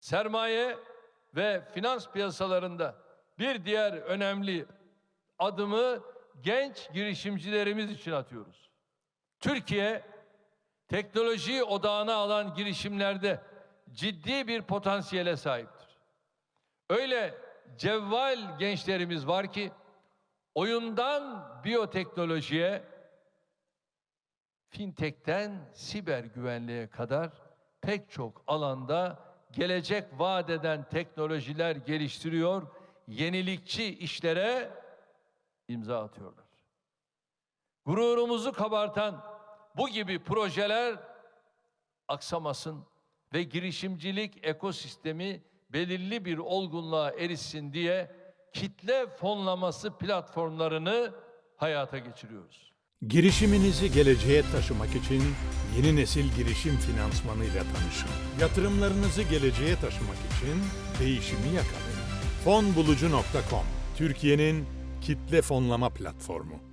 sermaye ve finans piyasalarında bir diğer önemli adımı genç girişimcilerimiz için atıyoruz. Türkiye teknoloji odağına alan girişimlerde ciddi bir potansiyele sahiptir. Öyle cevval gençlerimiz var ki oyundan biyoteknolojiye, fintech'ten siber güvenliğe kadar pek çok alanda gelecek vaat eden teknolojiler geliştiriyor, yenilikçi işlere imza atıyorlar. Gururumuzu kabartan bu gibi projeler aksamasın ve girişimcilik ekosistemi belirli bir olgunluğa erişsin diye kitle fonlaması platformlarını hayata geçiriyoruz. Girişiminizi geleceğe taşımak için yeni nesil girişim finansmanıyla tanışın. Yatırımlarınızı geleceğe taşımak için değişimi yakalayın. Fonbulucu.com Türkiye'nin kitle fonlama platformu.